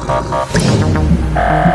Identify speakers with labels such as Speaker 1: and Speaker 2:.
Speaker 1: ha ha